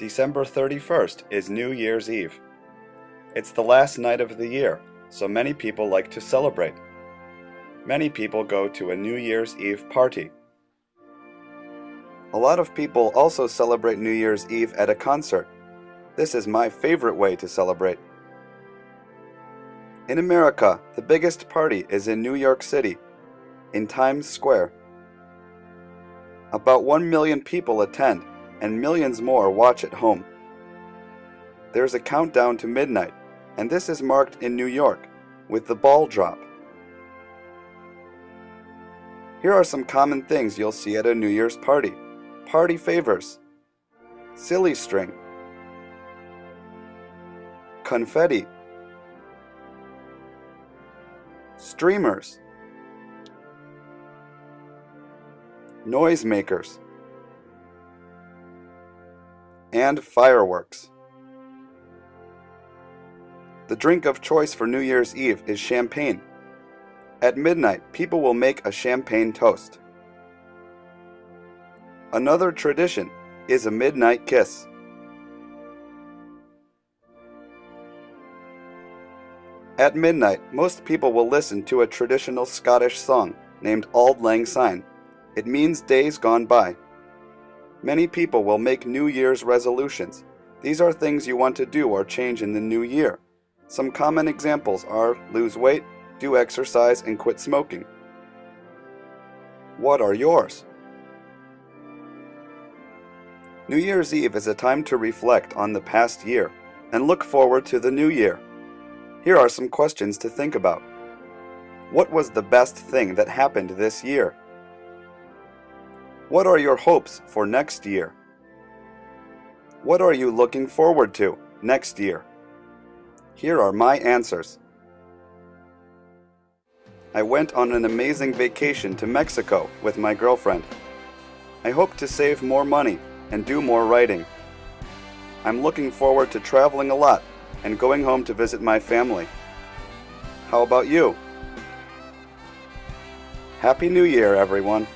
December 31st is New Year's Eve. It's the last night of the year, so many people like to celebrate. Many people go to a New Year's Eve party. A lot of people also celebrate New Year's Eve at a concert. This is my favorite way to celebrate. In America, the biggest party is in New York City, in Times Square. About 1 million people attend, and millions more watch at home. There's a countdown to midnight, and this is marked in New York with the ball drop. Here are some common things you'll see at a New Year's party. Party favors. Silly string. Confetti. Streamers. Noisemakers and fireworks. The drink of choice for New Year's Eve is champagne. At midnight, people will make a champagne toast. Another tradition is a midnight kiss. At midnight, most people will listen to a traditional Scottish song named Auld Lang Syne. It means days gone by. Many people will make New Year's resolutions. These are things you want to do or change in the new year. Some common examples are lose weight, do exercise, and quit smoking. What are yours? New Year's Eve is a time to reflect on the past year and look forward to the new year. Here are some questions to think about. What was the best thing that happened this year? What are your hopes for next year? What are you looking forward to next year? Here are my answers. I went on an amazing vacation to Mexico with my girlfriend. I hope to save more money and do more writing. I'm looking forward to traveling a lot and going home to visit my family. How about you? Happy New Year, everyone!